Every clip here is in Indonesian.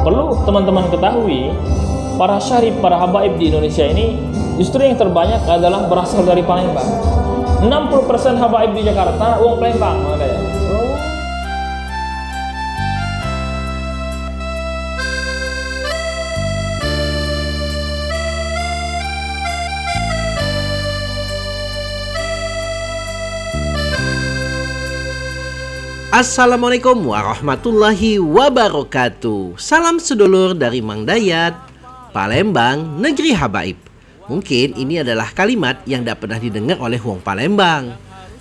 perlu teman-teman ketahui para syarif, para habaib di Indonesia ini justru yang terbanyak adalah berasal dari Palembang. 60% habaib di Jakarta uang Palembang makanya Assalamualaikum warahmatullahi wabarakatuh. Salam sedulur dari Mang Dayat Palembang, negeri habaib. Mungkin ini adalah kalimat yang tidak pernah didengar oleh Wong Palembang.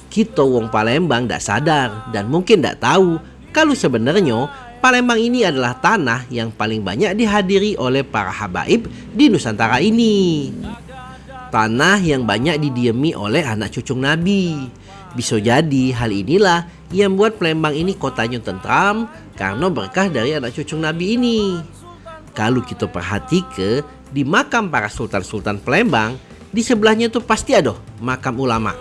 Kita Wong Palembang tidak sadar dan mungkin tidak tahu Kalau sebenarnya Palembang ini adalah tanah yang paling banyak dihadiri oleh para habaib di Nusantara ini. Tanah yang banyak didiami oleh anak cucung Nabi bisa jadi hal inilah yang membuat Palembang ini kotanya tentram karena berkah dari anak cucu Nabi ini. Kalau kita perhati ke di makam para sultan-sultan Palembang, di sebelahnya tuh pasti ada makam ulama.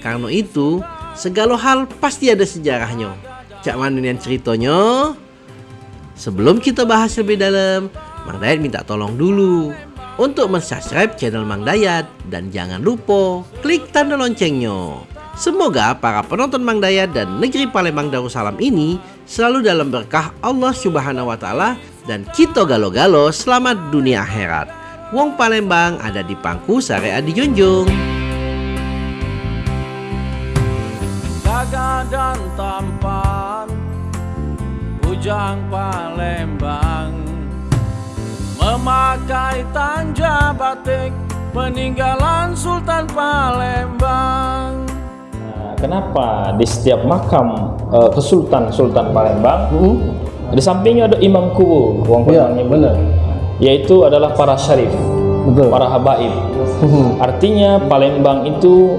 Karena itu, segala hal pasti ada sejarahnya. Cak yang ceritanya? Sebelum kita bahas lebih dalam, Mang Dayat minta tolong dulu untuk mensubscribe channel Mang Dayat dan jangan lupa klik tanda loncengnya Semoga para penonton Mang Dayat dan negeri Palembang Darussalam ini selalu dalam berkah Allah Subhanahu wa taala dan kita galo-galo selamat dunia akhirat. Wong Palembang ada di pangku syariat dijunjung. Gagah dan tampan Bujang Palembang Memakai tanja batik Peninggalan Sultan Palembang kenapa di setiap makam uh, kesultan Sultan Palembang uh di sampingnya ada imam kubu uang ya, benar. Yaitu adalah para syarif Betul. para habaib. Uh artinya Palembang itu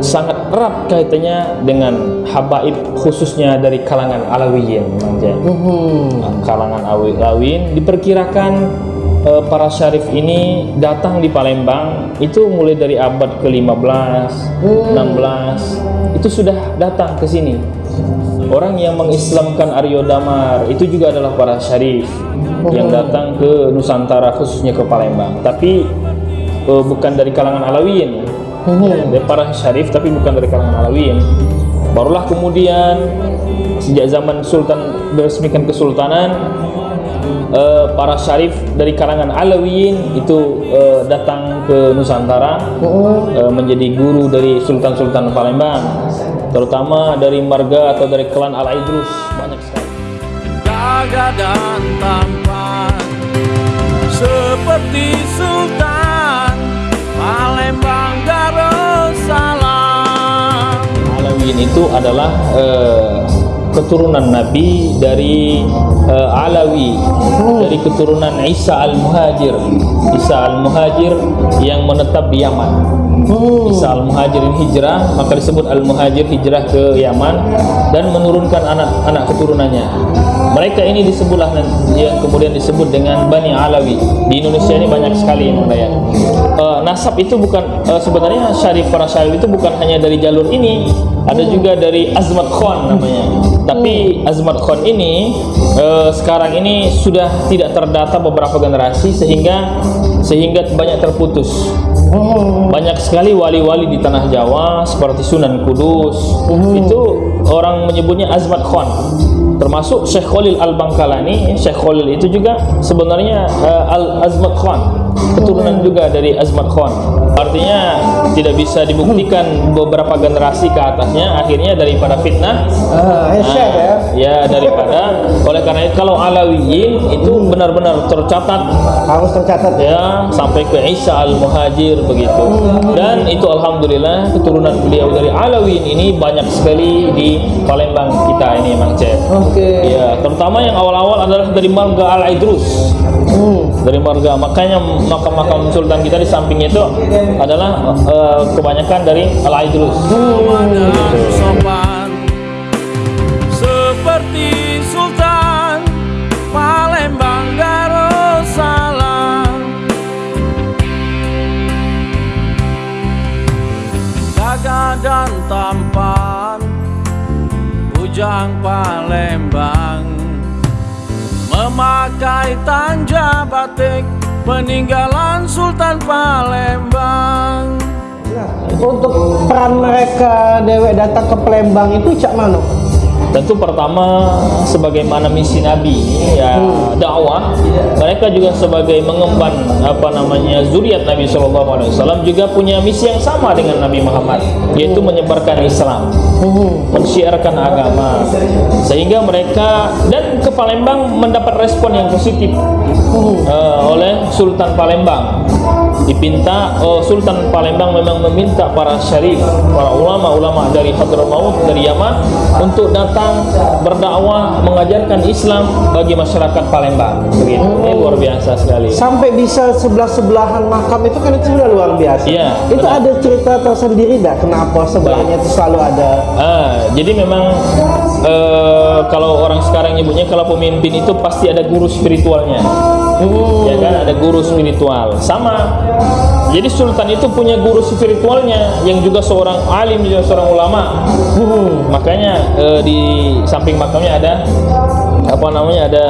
sangat erat kaitannya dengan habaib khususnya dari kalangan Alawiyin uh kalangan Alawiyin diperkirakan uh, para syarif ini datang di Palembang itu mulai dari abad ke-15, hmm. 16 itu sudah datang ke sini. Orang yang mengislamkan Aryo Damar itu juga adalah para syarif hmm. yang datang ke Nusantara khususnya ke Palembang. Tapi uh, bukan dari kalangan Alawiyin. Hmm. Dari para syarif tapi bukan dari kalangan Alawiyin. Barulah kemudian sejak zaman Sultan diresmikan kesultanan uh, para syarif dari kalangan Alawiyin itu uh, datang ke Nusantara uh, menjadi guru dari sultan-sultan Palembang terutama dari marga atau dari klan Al Idrus banyak sekali. Gagah dan tampan seperti sultan Palembang Darussalam. Alawiyin itu adalah uh, keturunan Nabi dari uh, Alawi dari keturunan Isa Al-Muhajir. Isa Al-Muhajir yang menetap di Yaman. Isa Al-Muhajir ini hijrah maka disebut Al-Muhajir hijrah ke Yaman dan menurunkan anak-anak keturunannya. Mereka ini disebutlah yang kemudian disebut dengan Bani Alawi. Di Indonesia ini banyak sekali yang uh, eh, nasab itu bukan uh, sebenarnya syarif para syarif itu bukan hanya dari jalur ini ada juga dari Azmat Khan namanya. Tapi Azmat Khan ini uh, sekarang ini sudah tidak terdata beberapa generasi sehingga sehingga banyak terputus. Banyak sekali wali-wali di tanah Jawa seperti Sunan Kudus. Itu orang menyebutnya Azmat Khan termasuk Syekh Khalil Al-Bangkalani Syekh Khalil itu juga sebenarnya uh, Al-Azmat Khan. Keturunan juga dari Azmat Khan. Artinya tidak bisa dibuktikan beberapa generasi ke atasnya akhirnya daripada fitnah. Uh, uh, ya. daripada. Oleh karena itu kalau Alawiyin itu benar-benar tercatat. Harus tercatat. Ya sampai ke Isa Al-Muhajir begitu. Dan itu Alhamdulillah keturunan beliau dari Alawiyin ini banyak sekali di Palembang kita ini Mang Cep. Oke. Okay. Ya, terutama yang awal-awal adalah dari marga Al Idrus. Hmm. Dari marga, makanya makam-makam sultan kita di sampingnya itu adalah uh, kebanyakan dari Al Idrus. Hmm. Seperti Sultan Palembang Darussalam Gagah dan tampan Bujang Palembang Memakai jahitan jabatik peninggalan Sultan Palembang. Untuk peran mereka dewek datang ke Palembang itu cak mano? Tentu pertama sebagaimana misi Nabi ya dakwah mereka juga sebagai mengemban apa namanya zuriat Nabi Shallallahu Alaihi Wasallam juga punya misi yang sama dengan Nabi Muhammad yaitu menyebarkan Islam mensiarkan agama sehingga mereka dan ke Palembang mendapat respon yang positif eh, oleh Sultan Palembang dipinta oh, Sultan Palembang memang meminta para syarif para ulama-ulama dari Hadramaut dari Yaman untuk datang berdakwah mengajarkan Islam bagi masyarakat Palembang begitu ini luar biasa sekali Sampai bisa sebelah-sebelahan makam itu kan itu sudah luar biasa. Iya, Itu benar. ada cerita tersendiri enggak kenapa sebelahnya itu selalu ada? Ah, jadi memang eh, kalau orang sekarang nyebutnya kalau pemimpin itu pasti ada guru spiritualnya. Ya kan ada guru spiritual. Sama. Jadi sultan itu punya guru spiritualnya yang juga seorang alim juga seorang ulama. Makanya eh, di samping makamnya ada apa namanya ada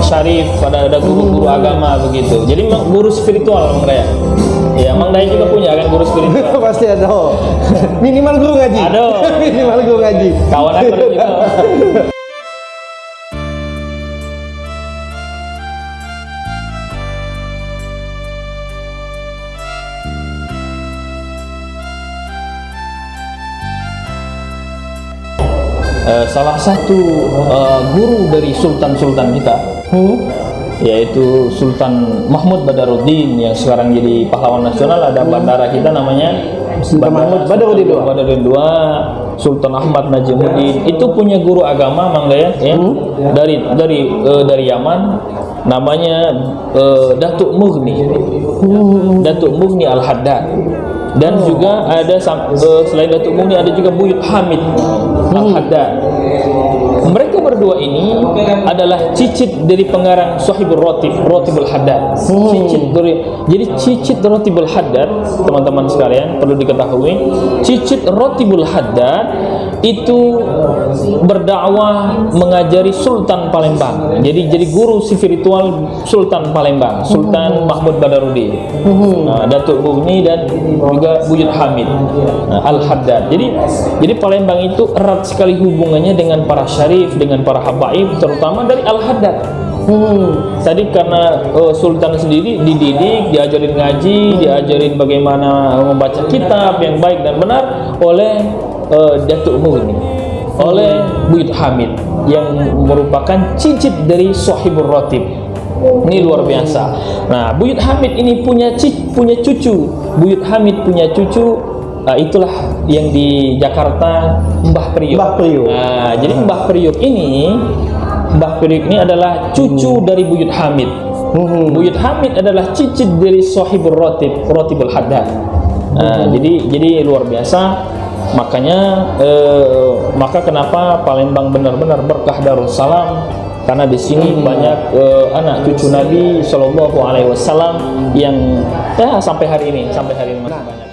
syarif, ada ada guru-guru agama begitu. Jadi memang guru spiritual Mang Daya. Ya, Mang Daya juga punya kan guru spiritual. Pasti ada. oh. Minimal guru ngaji. Ada. Minimal guru ngaji. Kawan aku Eh, salah satu eh, guru dari sultan-sultan kita yaitu Sultan Mahmud Badaruddin yang sekarang jadi pahlawan nasional ada bandara kita namanya Sultan Mahmud Badaruddin II. Badaruddin II, Sultan Ahmad Najimuddin itu punya guru agama Mang Daya ya? Dari dari eh, dari Yaman. Namanya eh, Datuk Mughni. Datuk Mughni Al Dan juga ada eh, selain Datuk Mughni ada juga Buyut Hamid Al Haddad mereka berdua ini adalah cicit dari pengarang Sahibul Rotib, Rotibul Haddad. Cicit dari jadi cicit Rotibul Haddad, teman-teman sekalian perlu diketahui, cicit Rotibul Haddad itu berdakwah mengajari Sultan Palembang. Jadi jadi guru spiritual Sultan Palembang, Sultan Mahmud Badaruddin. Nah, Datuk Bugni dan juga Buyut Hamid nah, Al Haddad. Jadi jadi Palembang itu erat sekali hubungannya dengan para syarif, dengan para habaib, terutama dari Al Haddad. Tadi karena eh, Sultan sendiri dididik, diajarin ngaji, diajarin bagaimana membaca kitab yang baik dan benar oleh eh, Datuk Mughni, oleh Buyut Hamid yang merupakan cicit dari Sahibul Rotib. Ini luar biasa. Nah, Buyut Hamid ini punya cic, punya cucu. Buyut Hamid punya cucu. ah, itulah yang di Jakarta Mbah Priok. Mbah Priok. Nah, jadi Mbah Priok ini Mbah Priok ini adalah cucu dari Buyut Hamid. Buyut Hamid adalah cicit dari Sohibul Rotib, Rotibul Haddad. Nah, jadi jadi luar biasa. Makanya eh, maka kenapa Palembang benar-benar berkah Darussalam karena di sini banyak eh, anak cucu Nabi Shallallahu Alaihi Wasallam yang ya sampai hari ini sampai hari ini masih banyak.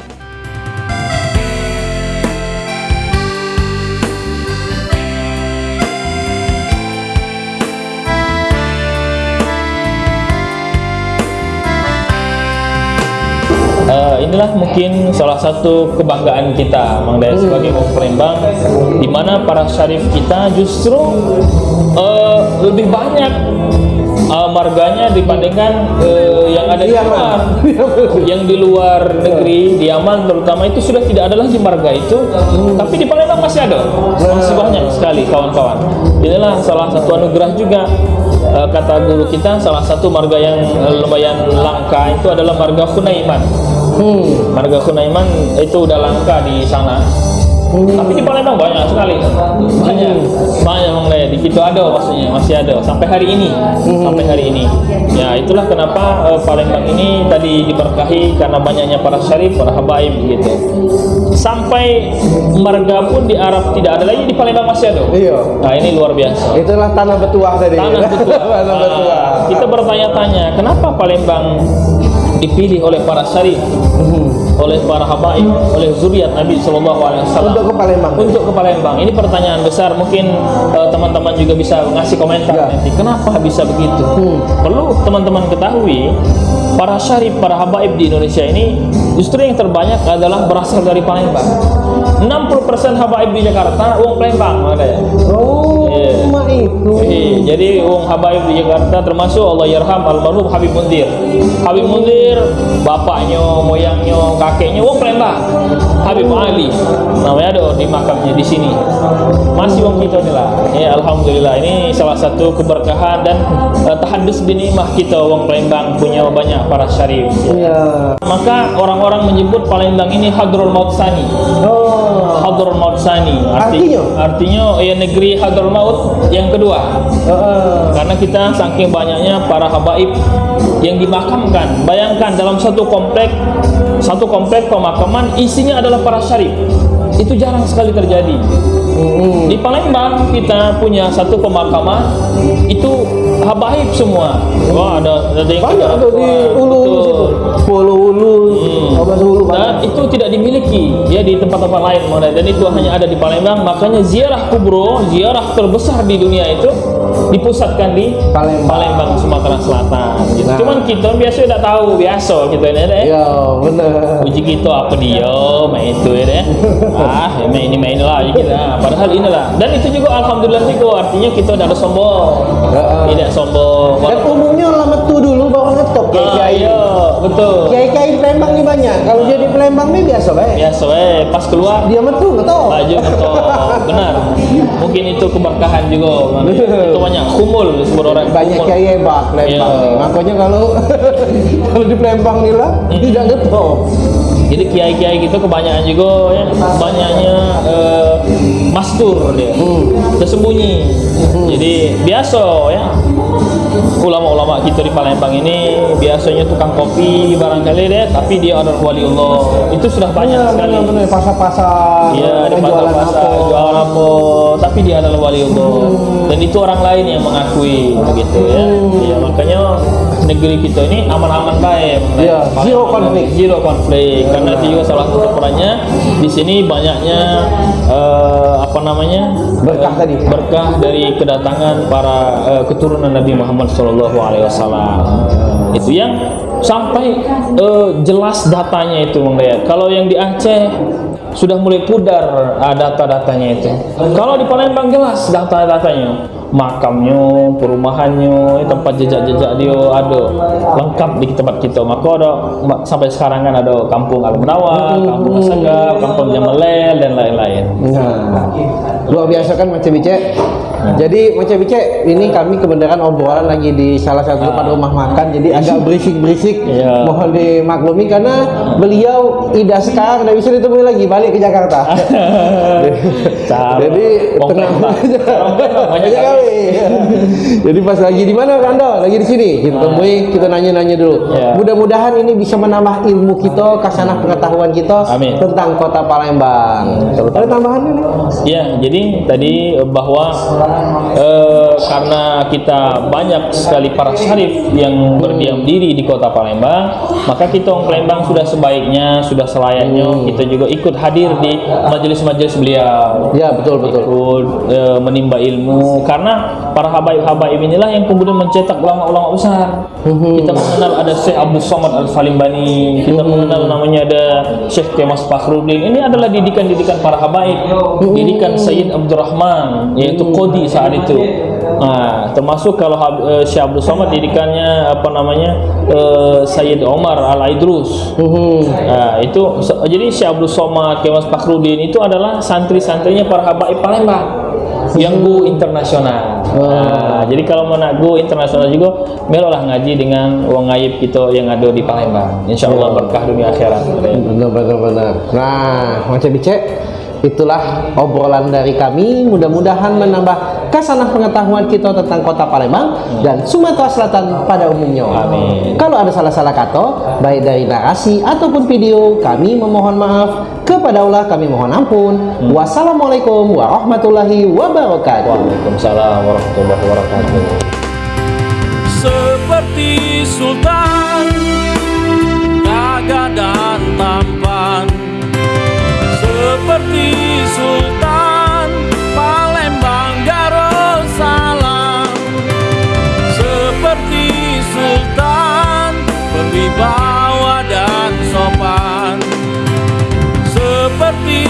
Inilah mungkin salah satu kebanggaan kita Mang Daya sebagai orang Palembang di mana para syarif kita justru eh, lebih banyak eh, marganya dibandingkan eh, yang ada di luar. Yang di luar negeri di Yaman terutama itu sudah tidak ada lagi marga itu. Tapi di Palembang masih ada. Masih banyak sekali kawan-kawan. Inilah salah satu anugerah juga kata guru kita salah satu marga yang lumayan langka itu adalah marga Hunaiman marga Hunaiman itu udah langka di sana tapi di Palembang banyak sekali. Banyak. Banyak Bang Laya. di situ ada maksudnya. Masih ada. Sampai hari ini. Sampai hari ini. Ya itulah kenapa eh, Palembang ini tadi diberkahi karena banyaknya para syarif para habaib gitu. Sampai marga pun di Arab tidak ada lagi di Palembang masih ada. Iya. nah ini luar biasa. Itulah tanah betuah tadi. tanah betua. tanah betuah. Ah, kita bertanya-tanya kenapa Palembang dipilih oleh para syarif oleh para habaib, oleh zuriat Nabi Shallallahu Alaihi Wasallam Untuk ke Palembang. Untuk ke Palembang. Ini pertanyaan besar. Mungkin eh, teman-teman juga bisa ngasih komentar Ya. nanti. Kenapa bisa begitu? Hmm. Perlu teman-teman ketahui para syarif, para habaib di Indonesia ini justru yang terbanyak adalah berasal dari Palembang. 60% habaib di Jakarta uang Palembang ada itu. Eh, jadi uang habaib di Jakarta termasuk Allah yarham almarhum Habib Mundir. Habib Mundir bapaknya, moyangnya, kakeknya uang Palembang. Habib Ali namanya ada di makamnya di sini. Masih uang kita ni lah. Ya alhamdulillah ini salah satu keberkahan dan uh, tahadus binimah kita uang Palembang punya banyak para syarif. Iya. Maka orang-orang menyebut Palembang ini Hadrul Maut Sani. Oh. Hadrul Maut Sani. Artinya? Artinya ya negeri Hadrul Maut yang kedua. Heeh. Karena kita saking banyaknya para habaib yang dimakamkan. Bayangkan dalam satu komplek, satu komplek pemakaman isinya adalah para syarif. Itu jarang sekali terjadi. Mm-mm. Di Palembang kita punya satu pemakaman itu habaib semua. Wah ada ada yang Banyak tuh di ulu situ. Pulau Ulu, Hmm. Banyak. Dan itu tidak dimiliki ya di tempat-tempat lain Maulana. dan itu hanya ada di Palembang. Makanya ziarah kubro, ziarah terbesar di dunia itu dipusatkan di Palembang. Sumatera Selatan. Gitu. Nah. Cuman kita biasa tidak tahu biasa kita ini deh. Iya, benar. Uji kita apa dia main itu ya deh. Ah, ya main ini main lah kita. Padahal inilah. Dan itu juga alhamdulillah juga artinya kita tidak sombong. Heeh. Tidak sombong. Dan umumnya lama tuh dulu baru ngetop Ah, kiai-kiai. iya, betul. Kiai-kiai di Palembang nih banyak. Kalau dia di Palembang nih biasa baik. Biasa eh pas keluar Dia metu ngetop. Baju atau benar. Mungkin itu keberkahan juga. itu banyak kumul disebut orang Banyak kiai hebat Palembang. Nih. Makanya kalau kalau di Palembang nih lah tidak ngetop. Jadi kiai-kiai gitu kebanyakan juga ya, banyaknya eh, mastur dia. Hmm. Tersembunyi. Jadi biasa ya. Ulama-ulama kita di Palembang ini biasanya tukang kopi barangkali deh, tapi dia adalah wali Allah. Itu sudah banyak sekali. Benar-benar pasar-pasar. Iya di jualan pasar-pasar apa. jualan apa tapi dia adalah wali Allah dan itu orang lain yang mengakui begitu ya Iya makanya negeri kita ini aman-aman baik Paling- zero konflik. zero konflik karena itu juga salah satu perannya di sini banyaknya eh, apa namanya Berkah tadi. berkah dari kedatangan para eh, keturunan Nabi Muhammad SAW itu yang sampai eh, jelas datanya itu Bang Dayat. Kalau yang di Aceh sudah mulai pudar ah, data-datanya itu. Kalau di Palembang jelas data-datanya. Makamnya, perumahannya, tempat jejak-jejak dia ada lengkap di tempat kita. Maka ada sampai sekarang kan ada kampung Al Munawar, kampung Asagaf, kampung Jamalel dan lain-lain. Nah, luar biasa kan Macam Bice. Jadi Macam Bice, ini kami kebenaran obrolan lagi di salah satu tempat rumah makan. Jadi agak berisik-berisik. Iya. Mohon dimaklumi karena beliau Ida sekarang tidak bisa ditemui lagi balik ke Jakarta. Jadi banyak kali. Jadi pas lagi di mana Anda? Lagi di sini. Kita temui, kita nanya-nanya dulu. Ya. Mudah-mudahan ini bisa menambah ilmu kita, kasanah pengetahuan kita Amin. tentang kota Palembang. Ada tambahan ini? Ya, jadi tadi eh, bahwa eh, karena kita banyak sekali para syarif yang berdiam diri di kota Palembang, maka kita orang Palembang sudah sebaiknya, sudah selayaknya kita juga ikut hadir di majelis-majelis beliau. Ya betul betul. Ikut eh, menimba ilmu karena para habaib-habaib inilah yang kemudian mencetak ulama-ulama besar. Kita mengenal ada Syekh Abdul Somad Al Falimbani, kita mengenal namanya ada Syekh Kemas Fakhruddin. Ini adalah didikan-didikan para habaib, didikan Sayyid Abdurrahman yaitu Qadi saat itu. Nah, termasuk kalau eh, Syekh Abdul Somad didikannya apa namanya eh, Sayyid Omar Al Aidrus. Nah, itu jadi Syekh Abdul Somad, Kemas Fakhruddin itu adalah santri-santrinya para habaib Palembang yang go internasional. Nah, jadi kalau mau nak go internasional juga, melolah ngaji dengan wong ngaib kita yang ada di Palembang. Insya Allah berkah dunia akhirat. Benar benar benar. Nah, Macam Bice, itulah obrolan dari kami. Mudah-mudahan menambah kasanah pengetahuan kita tentang kota Palembang dan Sumatera Selatan pada umumnya. Amin. Kalau ada salah-salah kata, baik dari narasi ataupun video, kami memohon maaf. Kepada Allah kami mohon ampun. Wassalamualaikum warahmatullahi wabarakatuh. Waalaikumsalam warahmatullahi wabarakatuh. seperti sultan seperti Sultan Palembang Darussalam. Seperti Sultan berwibawa dan sopan. Seperti